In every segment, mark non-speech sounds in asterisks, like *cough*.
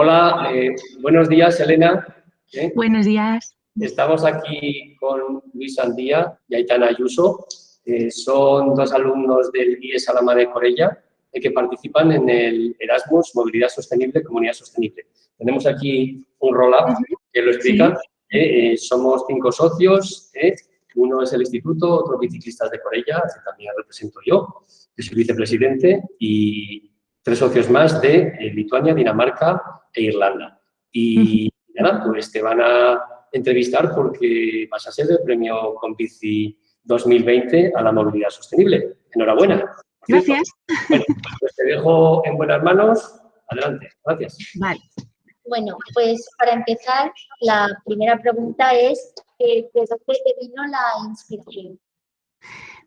Hola, eh, buenos días, Elena. ¿Eh? Buenos días. Estamos aquí con Luis Andía y Aitana Ayuso. Eh, son dos alumnos del IES Alama de Corella que participan en el Erasmus Movilidad Sostenible, Comunidad Sostenible. Tenemos aquí un roll-up que lo explica. somos cinco socios, uno es el instituto, otro biciclistas de Corella, que también represento yo, que soy vicepresidente, y tres socios más de Lituania, Dinamarca e Irlanda. Y nada, pues te van a entrevistar porque vas a ser el premio Combici 2020 a la movilidad sostenible. Enhorabuena. Gracias. Bueno, pues te dejo en buenas manos. Adelante. Gracias. Vale. Bueno, pues para empezar, la primera pregunta es ¿de dónde te vino la inspiración?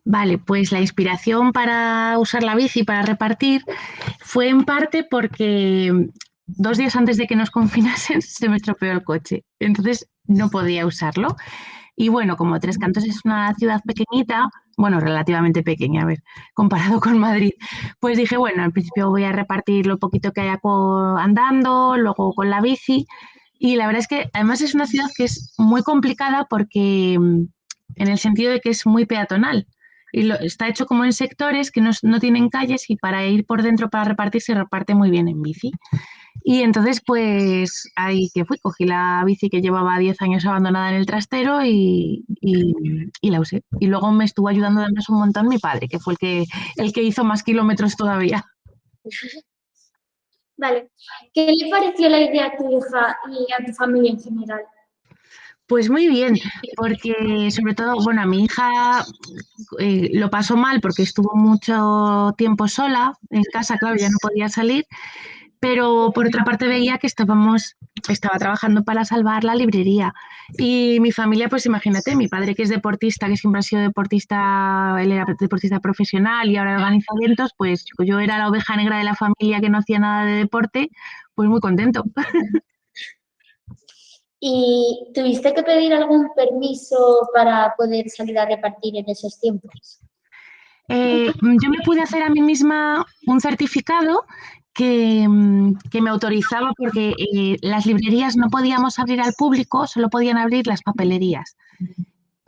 Vale, pues la inspiración para usar la bici para repartir fue en parte porque dos días antes de que nos confinasen *laughs* se me estropeó el coche, entonces no podía usarlo. Y bueno, como Tres Cantos es una ciudad pequeñita, bueno, relativamente pequeña, a ver, comparado con Madrid, pues dije, bueno, al principio voy a repartir lo poquito que haya andando, luego con la bici. Y la verdad es que además es una ciudad que es muy complicada porque en el sentido de que es muy peatonal y lo, está hecho como en sectores que no, no, tienen calles y para ir por dentro para repartir se reparte muy bien en bici. Y entonces pues ahí que fui, cogí la bici que llevaba 10 años abandonada en el trastero y, y, la usé. Y luego me estuvo ayudando además un montón mi padre, que fue el que, el que hizo más kilómetros todavía. Vale. ¿Qué le pareció la idea a tu hija y a tu familia en general? Pues muy bien, porque sobre todo, bueno, a mi hija eh, lo pasó mal porque estuvo mucho tiempo sola en casa, claro, ya no podía salir, pero por otra parte veía que estábamos, estaba trabajando para salvar la librería. Y mi familia, pues imagínate, mi padre que es deportista, que siempre ha sido deportista, él era deportista profesional y ahora organiza eventos, pues yo era la oveja negra de la familia que no hacía nada de deporte, pues muy contento. ¿Y tuviste que pedir algún permiso para poder salir a repartir en esos tiempos? Eh, yo me pude hacer a mí misma un certificado que, mm, me autorizaba porque eh, las librerías no podíamos abrir al público, solo podían abrir las papelerías.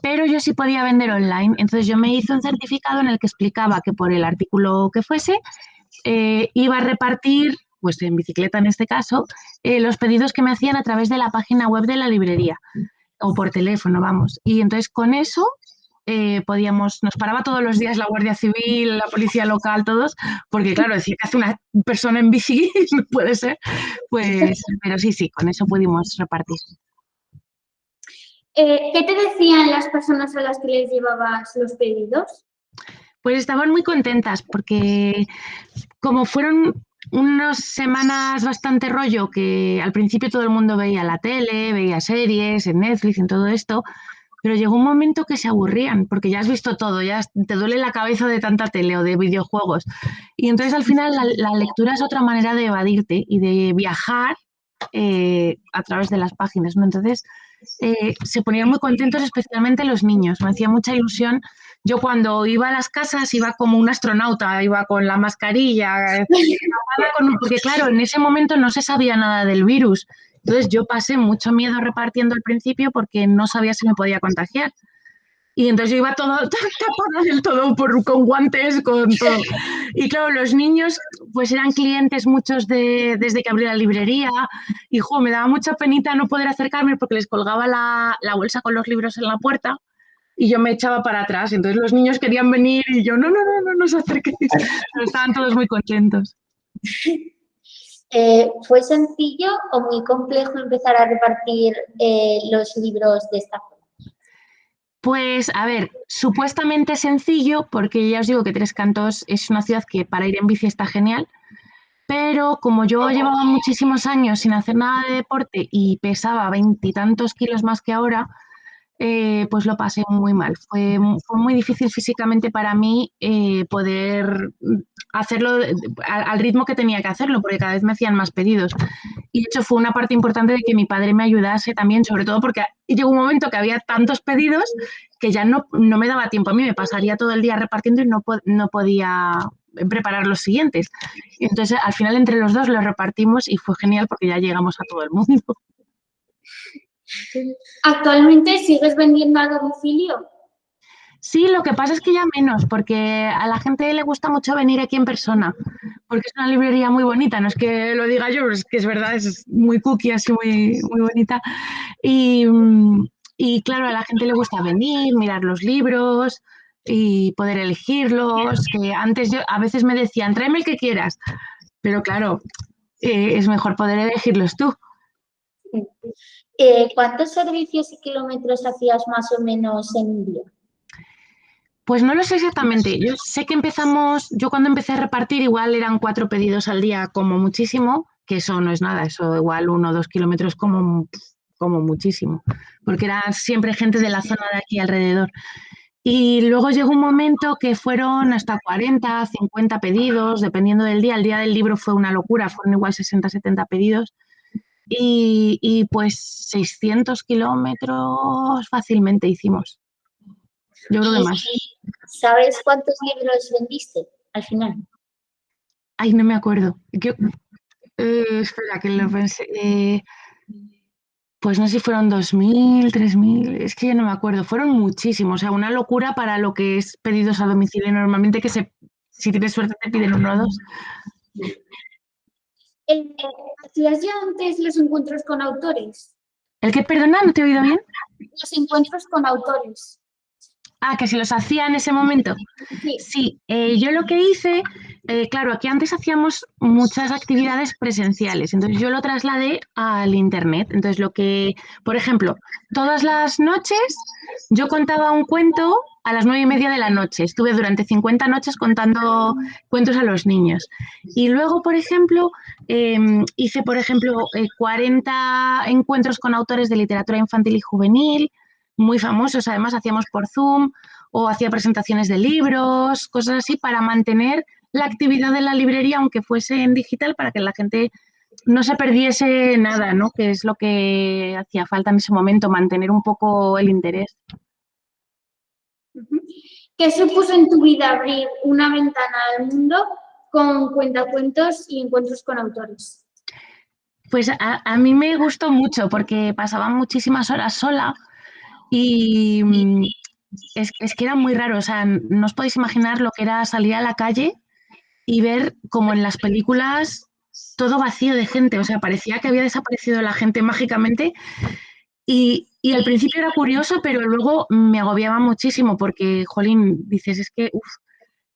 Pero yo sí podía vender online. Entonces yo me hice un certificado en el que explicaba que por el artículo que fuese eh, iba a repartir pues en bicicleta en este caso, eh, los pedidos que me hacían a través de la página web de la librería o por teléfono, vamos. Y entonces con eso eh, podíamos, nos paraba todos los días la Guardia Civil, la policía local, todos, porque claro, decir que hace una persona en bici *laughs* no puede ser, pues, pero sí, sí, con eso pudimos repartir. Eh, ¿Qué te decían las personas a las que les llevabas los pedidos? Pues estaban muy contentas porque como fueron unas semanas bastante rollo que al principio todo el mundo veía la tele, veía series, en Netflix, en todo esto, pero llegó un momento que se aburrían porque ya has visto todo, ya te duele la cabeza de tanta tele o de videojuegos. Y entonces al final la, lectura es otra manera de evadirte y de viajar eh, a través de las páginas, ¿no? Entonces eh, se ponían muy contentos, especialmente los niños. Me hacía mucha ilusión yo cuando iba a las casas iba como un astronauta, iba con la mascarilla, eh, *laughs* porque claro, en ese momento no se sabía nada del virus. Entonces yo pasé mucho miedo repartiendo al principio porque no sabía si me podía contagiar. Y entonces yo iba todo *laughs* tapada del todo por, con guantes, con todo. Y claro, los niños pues eran clientes muchos de, desde que abrí la librería. Y jo, me daba mucha penita no poder acercarme porque les colgaba la, la bolsa con los libros en la puerta y yo me echaba para atrás. Entonces los niños querían venir y yo, no, no, no, no, no os acerquéis. Pero estaban todos muy contentos. *laughs* Eh, ¿Fue sencillo o muy complejo empezar a repartir eh, los libros de esta forma? Pues, a ver, supuestamente sencillo, porque ya os digo que Tres Cantos es una ciudad que para ir en bici está genial, pero como yo llevaba muchísimos años sin hacer nada de deporte y pesaba veintitantos kilos más que ahora, eh, pues lo pasé muy mal. Fue, muy difícil físicamente para mí eh, poder hacerlo al, ritmo que tenía que hacerlo, porque cada vez me hacían más pedidos. Y hecho fue una parte importante de que mi padre me ayudase también, sobre todo porque llegó un momento que había tantos pedidos que ya no, no me daba tiempo. A mí me pasaría todo el día repartiendo y no, no podía preparar los siguientes. entonces, al final, entre los dos los repartimos y fue genial porque ya llegamos a todo el mundo. ¿Actualmente sigues vendiendo a domicilio? Sí, lo que pasa es que ya menos, porque a la gente le gusta mucho venir aquí en persona, porque es una librería muy bonita, no es que lo diga yo, pero es que es verdad, es muy cookie, así muy, muy bonita. Y, y claro, a la gente le gusta venir, mirar los libros y poder elegirlos, que antes yo a veces me decían, tráeme el que quieras, pero claro, eh, es mejor poder elegirlos tú. Eh, ¿Cuántos servicios y kilómetros hacías más o menos en un día? Pues no lo sé exactamente. Yo sé que empezamos, yo cuando empecé a repartir igual eran cuatro pedidos al día como muchísimo, que eso no es nada, eso igual uno o dos kilómetros como, como muchísimo, porque era siempre gente de la zona de aquí alrededor. Y luego llegó un momento que fueron hasta 40, 50 pedidos, dependiendo del día. El día del libro fue una locura, fueron igual 60, 70 pedidos. Y, y pues 600 kilómetros fácilmente hicimos. Yo creo que más. ¿Sabes cuántos libros vendiste al final? Ay, no me acuerdo. Eh, espera, que lo pensé. Eh, pues no sé si fueron 2.000, 3.000, es que ya no me acuerdo. Fueron muchísimos, o sea, una locura para lo que es pedidos a domicilio normalmente, que se, si tienes suerte te piden uno o dos. ¿Hacías ya antes los encuentros con autores? ¿El que, perdona, no te he oído bien? Los encuentros con autores. Ah, que si los hacía en ese momento. Sí, eh, yo lo que hice, eh, claro, aquí antes hacíamos muchas actividades presenciales, entonces yo lo trasladé al Internet. Entonces lo que, por ejemplo, todas las noches yo contaba un cuento a las nueve y media de la noche. Estuve durante 50 noches contando cuentos a los niños. Y luego, por ejemplo, em, hice, por ejemplo, 40 eh, encuentros con autores de literatura infantil y juvenil muy famosos, además hacíamos por Zoom o hacía presentaciones de libros, cosas así, para mantener la actividad de la librería, aunque fuese en digital, para que la gente no se perdiese nada, ¿no? Que es lo que hacía falta en ese momento, mantener un poco el interés. ¿Qué supuso en tu vida abrir una ventana al mundo con cuentacuentos y encuentros con autores? Pues a, a mí me gustó mucho porque pasaba muchísimas horas sola y mm, es, que era muy raro, o sea, no os podéis imaginar lo que era salir a la calle y ver como en las películas todo vacío de gente, o sea, parecía que había desaparecido la gente mágicamente y, al principio era curioso, pero luego me agobiaba muchísimo porque, jolín, dices, es que,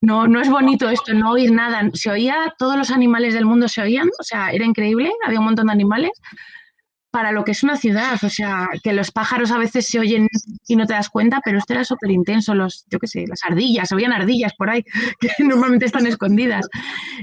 no, no es bonito esto, no oír nada. Se oía, todos los animales del mundo se oían, o sea, era increíble, había un montón de animales, para lo que es una ciudad. O sea, que los pájaros a veces se oyen y no te das cuenta, pero esto era súper intenso. Los, yo qué sé, las ardillas, se oían ardillas por ahí, *laughs* que normalmente están escondidas.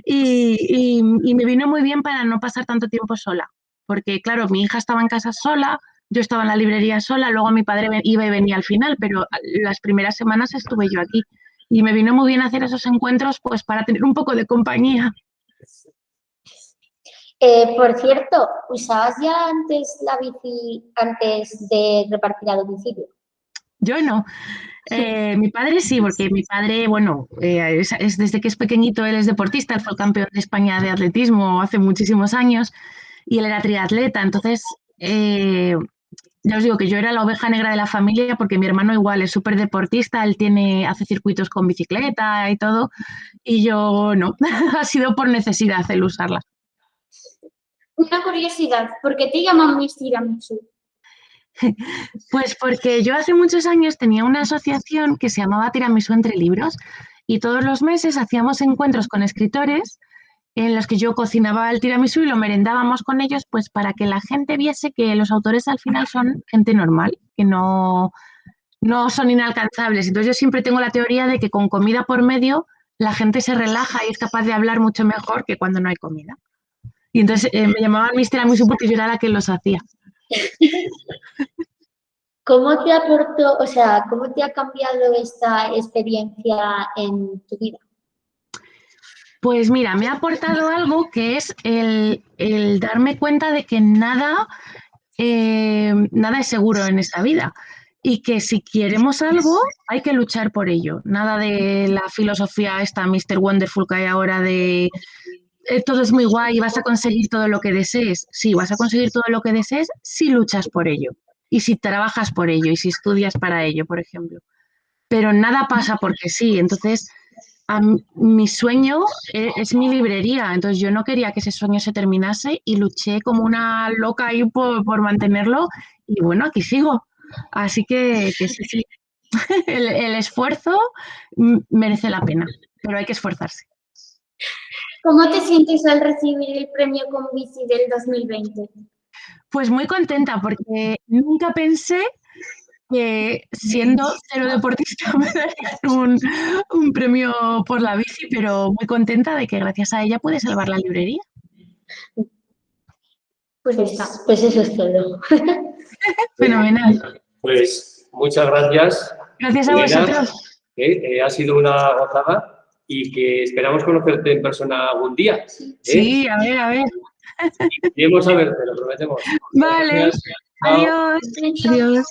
Y, me vino muy bien para no pasar tanto tiempo sola. Porque, claro, mi hija estaba en casa sola, yo estaba en la librería sola, luego mi padre iba y venía al final, pero las primeras semanas estuve yo aquí. Y me vino muy bien hacer esos encuentros, pues para tener un poco de compañía. Eh, por cierto, ¿usabas ya antes la bici antes de repartir a domicilio? Yo no. Eh, mi padre sí, porque mi padre, bueno, eh, es, desde que es pequeñito, él es deportista, él fue el campeón de España de atletismo hace muchísimos años y él era triatleta. Entonces, ya os digo que yo era la oveja negra de la familia porque mi hermano igual es súper deportista, él tiene, hace circuitos con bicicleta y todo, y yo no, *laughs* ha sido por necesidad el usarla. Una curiosidad, ¿por qué te llaman Miss Tiramisu? *laughs* Pues porque yo hace muchos años tenía una asociación que se llamaba Tiramisu entre libros y todos los meses hacíamos encuentros con escritores en los que yo cocinaba el tiramisú y lo merendábamos con ellos, pues para que la gente viese que los autores al final son gente normal, que no, no son inalcanzables. Entonces yo siempre tengo la teoría de que con comida por medio la gente se relaja y es capaz de hablar mucho mejor que cuando no hay comida. Y entonces eh, me llamaban Mister Tiramisu porque yo era la que los hacía. *laughs* ¿Cómo te aportó, o sea, cómo te ha cambiado esta experiencia en tu vida? Pues mira, me ha aportado algo que es el, darme cuenta de que nada, eh, nada es seguro en esta vida. y que si queremos algo hay que luchar por ello. Nada de la filosofía esta Mr. Wonderful que hay ahora de eh, todo es muy guay vas a conseguir todo lo que desees. Sí, vas a conseguir todo lo que desees si luchas por ello y si trabajas por ello y si estudias para ello, por ejemplo. Pero nada pasa porque sí. Entonces, mi sueño e, es, mi librería. Entonces, yo no quería que ese sueño se terminase y luché como una loca ahí por, mantenerlo. Y bueno, aquí sigo. Así que, sí, sí. *laughs* El, el esfuerzo merece la pena, pero hay que esforzarse. ¿Cómo te sientes al recibir el premio Convici del 2020? Pues muy contenta porque nunca pensé que siendo cero deportista *laughs* me darían un, premio por la bici, pero muy contenta de que gracias a ella pude salvar la librería. Pues, pues eso es todo. *laughs* Fenomenal. Pues muchas gracias. Gracias a vosotros. Eh, ha sido una gozada y que esperamos conocerte en persona algún día. ¿eh? Sí, a ver, a ver. Y a verte, lo prometemos. Vale. Adiós. Adiós.